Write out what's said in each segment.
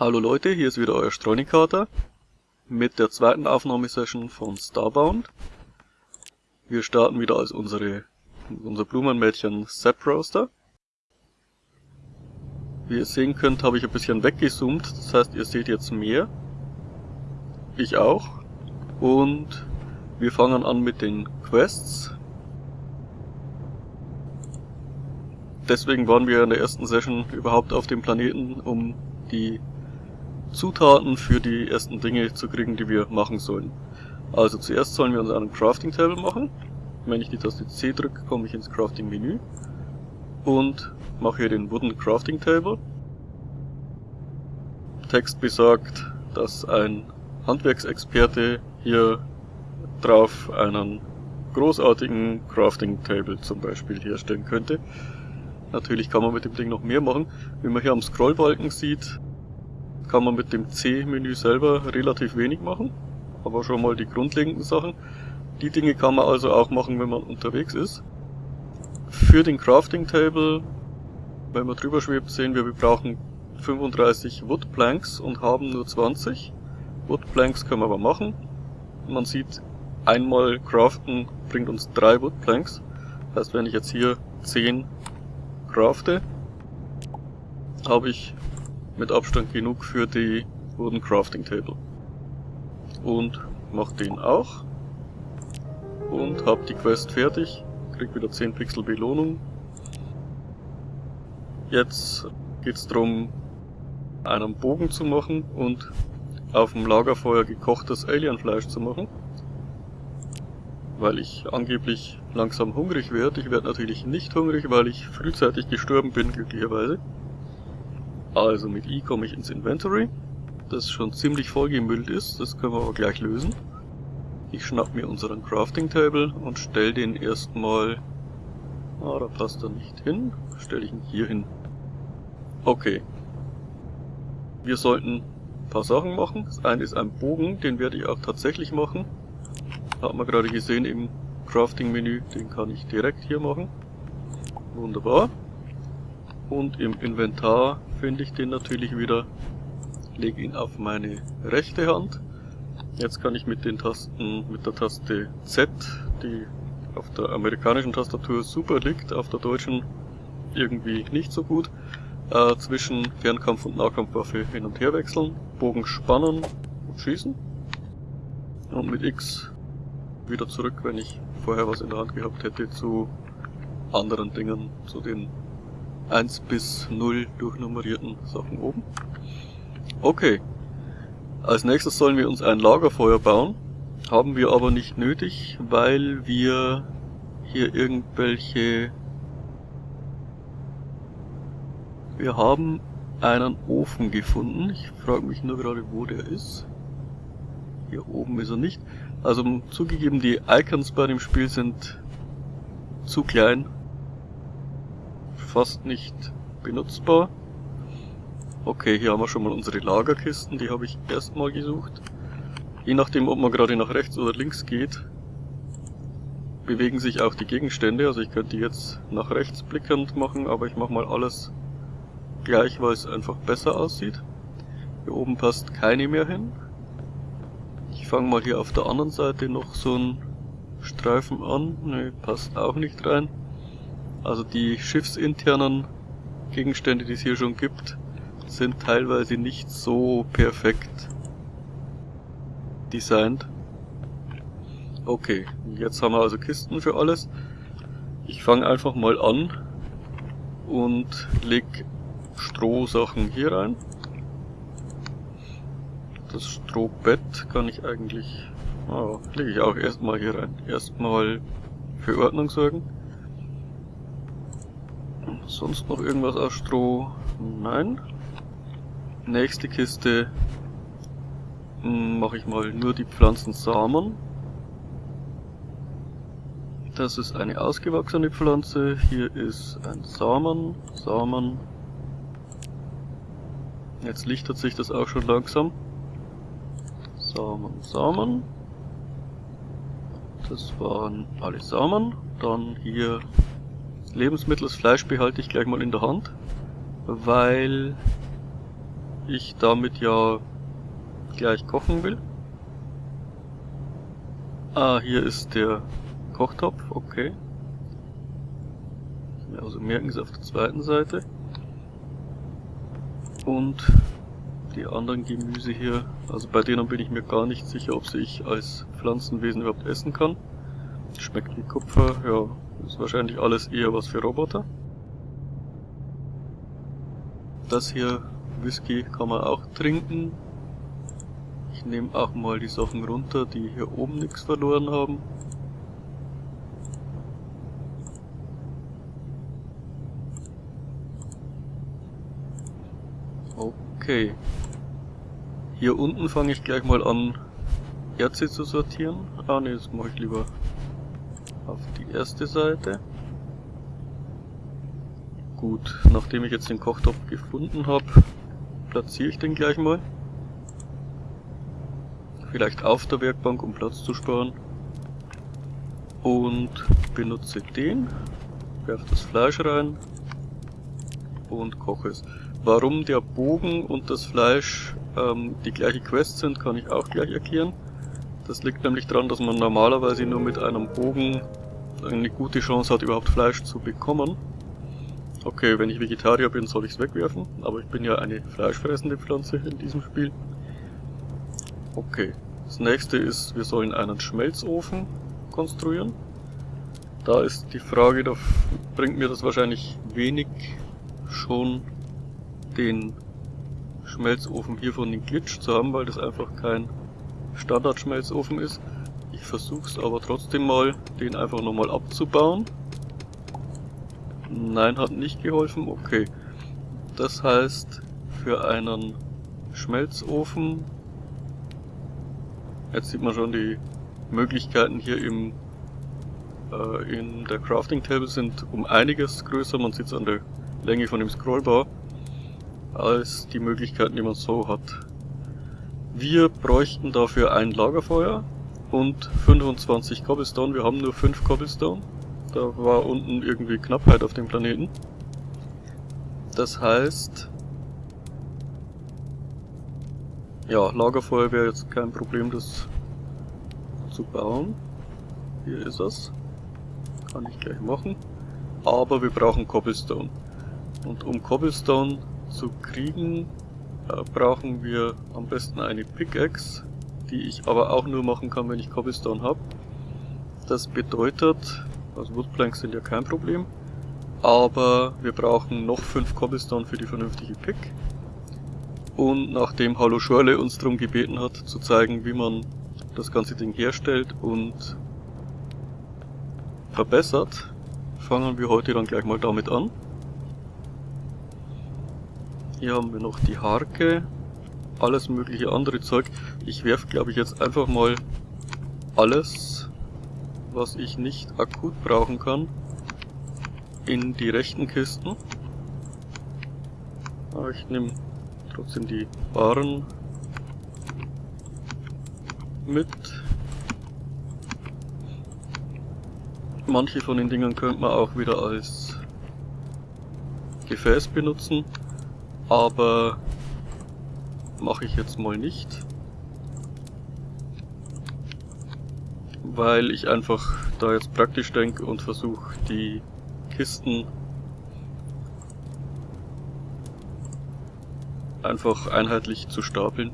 Hallo Leute, hier ist wieder euer Streunikater mit der zweiten Aufnahmesession von Starbound. Wir starten wieder als unsere, unser Blumenmädchen Sap Roaster. Wie ihr sehen könnt, habe ich ein bisschen weggezoomt, das heißt ihr seht jetzt mehr. Ich auch. Und wir fangen an mit den Quests. Deswegen waren wir in der ersten Session überhaupt auf dem Planeten, um die Zutaten für die ersten Dinge zu kriegen, die wir machen sollen. Also zuerst sollen wir uns einen Crafting Table machen. Wenn ich die Taste C drücke, komme ich ins Crafting Menü und mache hier den Wooden Crafting Table. Text besagt, dass ein Handwerksexperte hier drauf einen großartigen Crafting Table zum Beispiel herstellen könnte. Natürlich kann man mit dem Ding noch mehr machen. Wie man hier am Scrollbalken sieht, kann man mit dem C-Menü selber relativ wenig machen. Aber schon mal die grundlegenden Sachen. Die Dinge kann man also auch machen, wenn man unterwegs ist. Für den Crafting Table, wenn man drüber schwebt, sehen wir, wir brauchen 35 Wood Planks und haben nur 20. Wood Planks können wir aber machen. Man sieht, einmal craften bringt uns drei Wood Planks. Das heißt, wenn ich jetzt hier 10 crafte, habe ich mit Abstand genug für die Wooden Crafting Table. Und mache den auch. Und habe die Quest fertig. Krieg wieder 10 Pixel Belohnung. Jetzt geht es darum, einen Bogen zu machen und auf dem Lagerfeuer gekochtes Alienfleisch zu machen weil ich angeblich langsam hungrig werde. Ich werde natürlich nicht hungrig, weil ich frühzeitig gestorben bin, glücklicherweise. Also mit I komme ich ins Inventory, das schon ziemlich vollgemüllt ist, das können wir aber gleich lösen. Ich schnapp mir unseren Crafting Table und stell den erstmal... Ah, da passt er nicht hin. Stelle ich ihn hier hin. Okay. Wir sollten ein paar Sachen machen. Das eine ist ein Bogen, den werde ich auch tatsächlich machen. Hat man gerade gesehen im Crafting-Menü, den kann ich direkt hier machen. Wunderbar. Und im Inventar finde ich den natürlich wieder, lege ihn auf meine rechte Hand. Jetzt kann ich mit den Tasten, mit der Taste Z, die auf der amerikanischen Tastatur super liegt, auf der deutschen irgendwie nicht so gut, äh, zwischen Fernkampf- und Nahkampfwaffe hin und her wechseln, Bogen spannen und schießen. Und mit X wieder zurück, wenn ich vorher was in der Hand gehabt hätte, zu anderen Dingen, zu den 1 bis 0 durchnummerierten Sachen oben. Okay. Als nächstes sollen wir uns ein Lagerfeuer bauen. Haben wir aber nicht nötig, weil wir hier irgendwelche... Wir haben einen Ofen gefunden. Ich frage mich nur gerade, wo der ist. Hier oben ist er nicht. Also zugegeben, die Icons bei dem Spiel sind zu klein. Fast nicht benutzbar. Okay, hier haben wir schon mal unsere Lagerkisten, die habe ich erstmal gesucht. Je nachdem, ob man gerade nach rechts oder links geht, bewegen sich auch die Gegenstände. Also ich könnte jetzt nach rechts blickend machen, aber ich mache mal alles gleich, weil es einfach besser aussieht. Hier oben passt keine mehr hin fange mal hier auf der anderen Seite noch so einen Streifen an. Ne, passt auch nicht rein. Also die schiffsinternen Gegenstände, die es hier schon gibt, sind teilweise nicht so perfekt designt. Okay, jetzt haben wir also Kisten für alles. Ich fange einfach mal an und leg Strohsachen hier rein. Das Strohbett kann ich eigentlich... Oh, lege ich auch erstmal hier rein. Erstmal für Ordnung sorgen. Sonst noch irgendwas aus Stroh? Nein. Nächste Kiste hm, mache ich mal nur die Pflanzensamen. Das ist eine ausgewachsene Pflanze. Hier ist ein Samen, Samen. Jetzt lichtet sich das auch schon langsam. Samen, Samen. Das waren alle Samen. Dann hier Lebensmittel, das Fleisch behalte ich gleich mal in der Hand, weil ich damit ja gleich kochen will. Ah, hier ist der Kochtopf, okay. Also merken Sie auf der zweiten Seite. Und die anderen Gemüse hier, also bei denen bin ich mir gar nicht sicher, ob sie ich als Pflanzenwesen überhaupt essen kann. Schmeckt wie Kupfer, ja, ist wahrscheinlich alles eher was für Roboter. Das hier, Whisky, kann man auch trinken. Ich nehme auch mal die Sachen runter, die hier oben nichts verloren haben. Okay. Hier unten fange ich gleich mal an, Erze zu sortieren. Ah ne, das mache ich lieber auf die erste Seite. Gut, nachdem ich jetzt den Kochtopf gefunden habe, platziere ich den gleich mal. Vielleicht auf der Werkbank, um Platz zu sparen. Und benutze den, werfe das Fleisch rein und koche es. Warum der Bogen und das Fleisch ähm, die gleiche Quest sind, kann ich auch gleich erklären. Das liegt nämlich daran, dass man normalerweise nur mit einem Bogen eine gute Chance hat, überhaupt Fleisch zu bekommen. Okay, wenn ich Vegetarier bin, soll ich es wegwerfen, aber ich bin ja eine fleischfressende Pflanze in diesem Spiel. Okay, das nächste ist, wir sollen einen Schmelzofen konstruieren. Da ist die Frage, da bringt mir das wahrscheinlich wenig schon den Schmelzofen hier von den Glitch zu haben, weil das einfach kein Standard-Schmelzofen ist. Ich versuche es aber trotzdem mal, den einfach nochmal abzubauen. Nein, hat nicht geholfen. Okay. Das heißt, für einen Schmelzofen... Jetzt sieht man schon, die Möglichkeiten hier im äh, in der Crafting Table sind um einiges größer. Man sieht es an der Länge von dem Scrollbar als die Möglichkeiten, die man so hat. Wir bräuchten dafür ein Lagerfeuer und 25 Cobblestone. Wir haben nur 5 Cobblestone. Da war unten irgendwie Knappheit auf dem Planeten. Das heißt... Ja, Lagerfeuer wäre jetzt kein Problem, das zu bauen. Hier ist es. Kann ich gleich machen. Aber wir brauchen Cobblestone. Und um Cobblestone zu kriegen, äh, brauchen wir am besten eine Pickaxe, die ich aber auch nur machen kann, wenn ich Cobblestone habe. Das bedeutet, also Woodplanks sind ja kein Problem, aber wir brauchen noch 5 Cobblestone für die vernünftige Pick. Und nachdem Hallo Schorle uns darum gebeten hat, zu zeigen, wie man das ganze Ding herstellt und verbessert, fangen wir heute dann gleich mal damit an. Hier haben wir noch die Harke, alles mögliche andere Zeug. Ich werfe glaube ich jetzt einfach mal alles, was ich nicht akut brauchen kann, in die rechten Kisten. Aber ich nehme trotzdem die Waren mit. Manche von den Dingern könnte man auch wieder als Gefäß benutzen aber mache ich jetzt mal nicht. Weil ich einfach da jetzt praktisch denke und versuche die Kisten einfach einheitlich zu stapeln.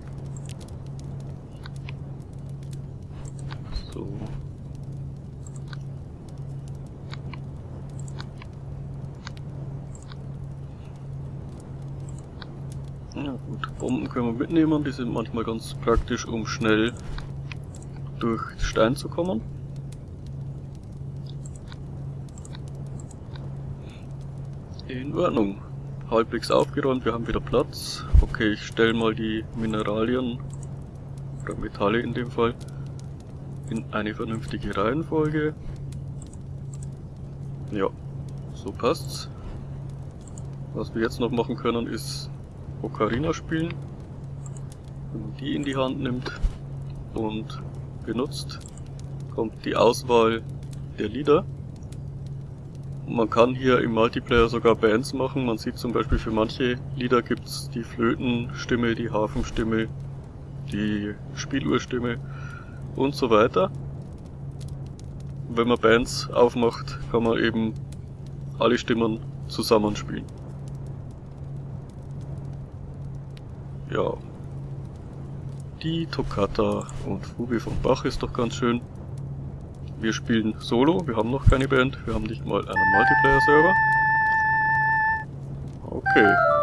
Bomben können wir mitnehmen, die sind manchmal ganz praktisch, um schnell durch Stein zu kommen. In Ordnung. Halbwegs aufgeräumt, wir haben wieder Platz. Okay, ich stelle mal die Mineralien, oder Metalle in dem Fall, in eine vernünftige Reihenfolge. Ja, so passt's. Was wir jetzt noch machen können, ist Ocarina spielen. Wenn man die in die Hand nimmt und benutzt, kommt die Auswahl der Lieder. Man kann hier im Multiplayer sogar Bands machen. Man sieht zum Beispiel für manche Lieder gibt's die Flötenstimme, die Hafenstimme, die Spieluhrstimme und so weiter. Wenn man Bands aufmacht, kann man eben alle Stimmen zusammenspielen. Ja. Die Toccata und Fuge von Bach ist doch ganz schön. Wir spielen Solo, wir haben noch keine Band, wir haben nicht mal einen Multiplayer-Server. Okay.